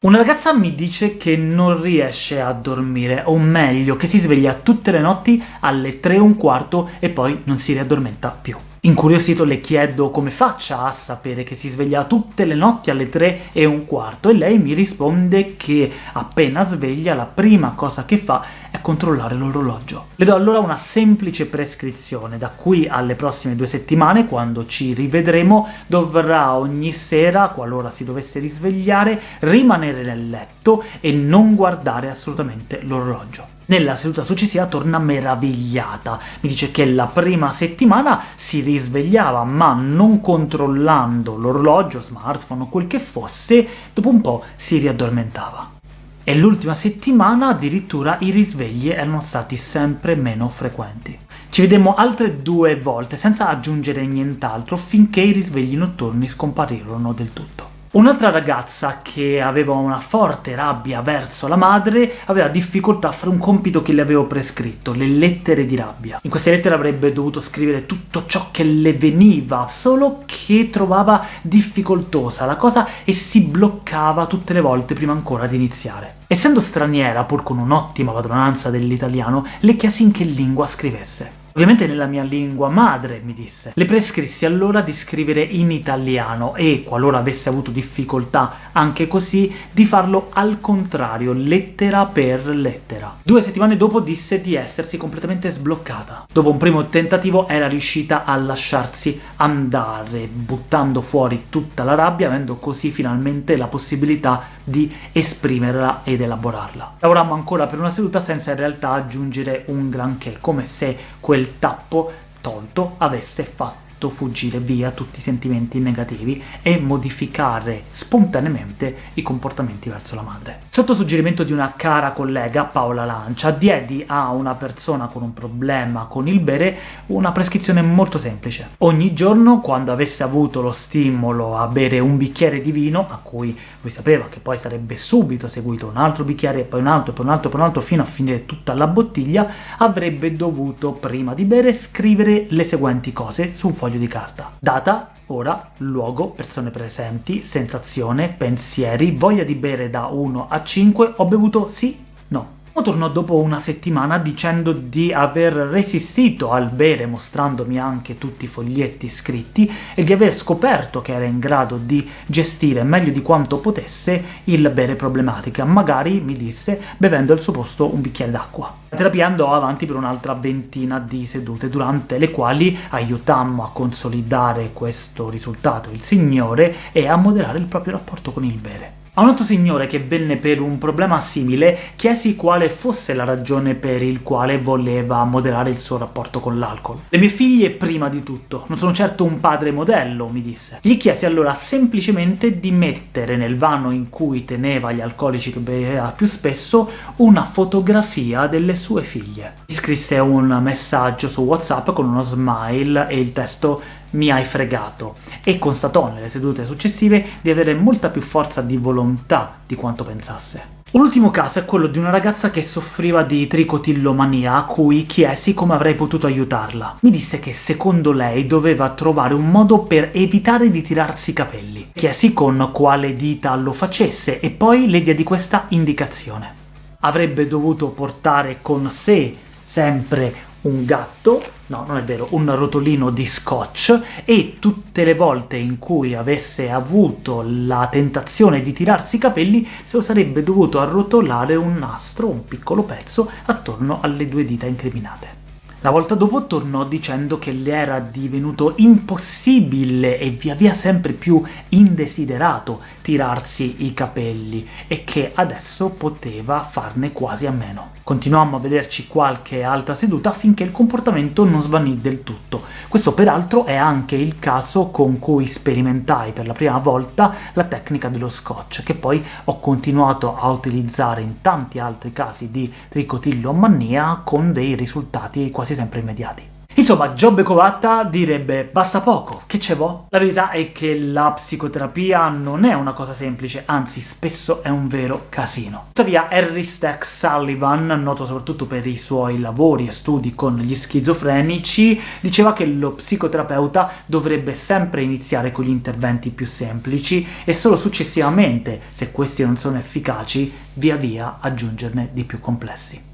Una ragazza mi dice che non riesce a dormire, o meglio, che si sveglia tutte le notti alle 3 e un quarto e poi non si riaddormenta più. Incuriosito le chiedo come faccia a sapere che si sveglia tutte le notti alle 3 e un quarto, e lei mi risponde che appena sveglia la prima cosa che fa è controllare l'orologio. Le do allora una semplice prescrizione, da qui alle prossime due settimane, quando ci rivedremo, dovrà ogni sera, qualora si dovesse risvegliare, rimanere nel letto e non guardare assolutamente l'orologio. Nella seduta successiva torna meravigliata, mi dice che la prima settimana si risvegliava, ma non controllando l'orologio, smartphone o quel che fosse, dopo un po' si riaddormentava. E l'ultima settimana addirittura i risvegli erano stati sempre meno frequenti. Ci vedemmo altre due volte, senza aggiungere nient'altro, finché i risvegli notturni scomparirono del tutto. Un'altra ragazza che aveva una forte rabbia verso la madre aveva difficoltà a fare un compito che le avevo prescritto, le lettere di rabbia. In queste lettere avrebbe dovuto scrivere tutto ciò che le veniva, solo che trovava difficoltosa la cosa e si bloccava tutte le volte prima ancora di iniziare. Essendo straniera, pur con un'ottima padronanza dell'italiano, le chiesi in che lingua scrivesse. Ovviamente nella mia lingua madre, mi disse. Le prescrissi allora di scrivere in italiano e, qualora avesse avuto difficoltà anche così, di farlo al contrario, lettera per lettera. Due settimane dopo disse di essersi completamente sbloccata. Dopo un primo tentativo era riuscita a lasciarsi andare, buttando fuori tutta la rabbia, avendo così finalmente la possibilità di esprimerla ed elaborarla. Lavorammo ancora per una seduta senza in realtà aggiungere un granché, come se quel tappo tolto avesse fatto fuggire via tutti i sentimenti negativi e modificare spontaneamente i comportamenti verso la madre. Sotto suggerimento di una cara collega, Paola Lancia, diedi a una persona con un problema con il bere una prescrizione molto semplice. Ogni giorno, quando avesse avuto lo stimolo a bere un bicchiere di vino, a cui lui sapeva che poi sarebbe subito seguito un altro bicchiere, poi un altro, poi un altro, poi un altro, fino a finire tutta la bottiglia, avrebbe dovuto, prima di bere, scrivere le seguenti cose su un foglio di carta. Data, ora, luogo, persone presenti, sensazione, pensieri, voglia di bere da 1 a 5, ho bevuto sì, tornò dopo una settimana dicendo di aver resistito al bere, mostrandomi anche tutti i foglietti scritti, e di aver scoperto che era in grado di gestire meglio di quanto potesse il bere problematica, magari, mi disse, bevendo al suo posto un bicchiere d'acqua. La terapia andò avanti per un'altra ventina di sedute, durante le quali aiutammo a consolidare questo risultato il Signore e a moderare il proprio rapporto con il bere. A un altro signore che venne per un problema simile chiesi quale fosse la ragione per il quale voleva moderare il suo rapporto con l'alcol. Le mie figlie prima di tutto, non sono certo un padre modello, mi disse. Gli chiesi allora semplicemente di mettere nel vano in cui teneva gli alcolici che beveva più spesso una fotografia delle sue figlie. Gli scrisse un messaggio su WhatsApp con uno smile e il testo mi hai fregato, e constatò nelle sedute successive di avere molta più forza di volontà di quanto pensasse. Un ultimo caso è quello di una ragazza che soffriva di tricotillomania, a cui chiesi come avrei potuto aiutarla. Mi disse che secondo lei doveva trovare un modo per evitare di tirarsi i capelli. Chiesi con quale dita lo facesse, e poi le diedi questa indicazione. Avrebbe dovuto portare con sé sempre un gatto, no non è vero, un rotolino di scotch, e tutte le volte in cui avesse avuto la tentazione di tirarsi i capelli se lo sarebbe dovuto arrotolare un nastro, un piccolo pezzo, attorno alle due dita incriminate. La volta dopo tornò dicendo che le era divenuto impossibile e via via sempre più indesiderato tirarsi i capelli e che adesso poteva farne quasi a meno. Continuammo a vederci qualche altra seduta finché il comportamento non svanì del tutto. Questo peraltro è anche il caso con cui sperimentai per la prima volta la tecnica dello scotch, che poi ho continuato a utilizzare in tanti altri casi di tricotillomania con dei risultati quasi sempre immediati. Insomma, Giobbe Covatta direbbe «basta poco, che ce vo'?» La verità è che la psicoterapia non è una cosa semplice, anzi spesso è un vero casino. Tuttavia Harry Stack Sullivan, noto soprattutto per i suoi lavori e studi con gli schizofrenici, diceva che lo psicoterapeuta dovrebbe sempre iniziare con gli interventi più semplici e solo successivamente, se questi non sono efficaci, via via aggiungerne di più complessi.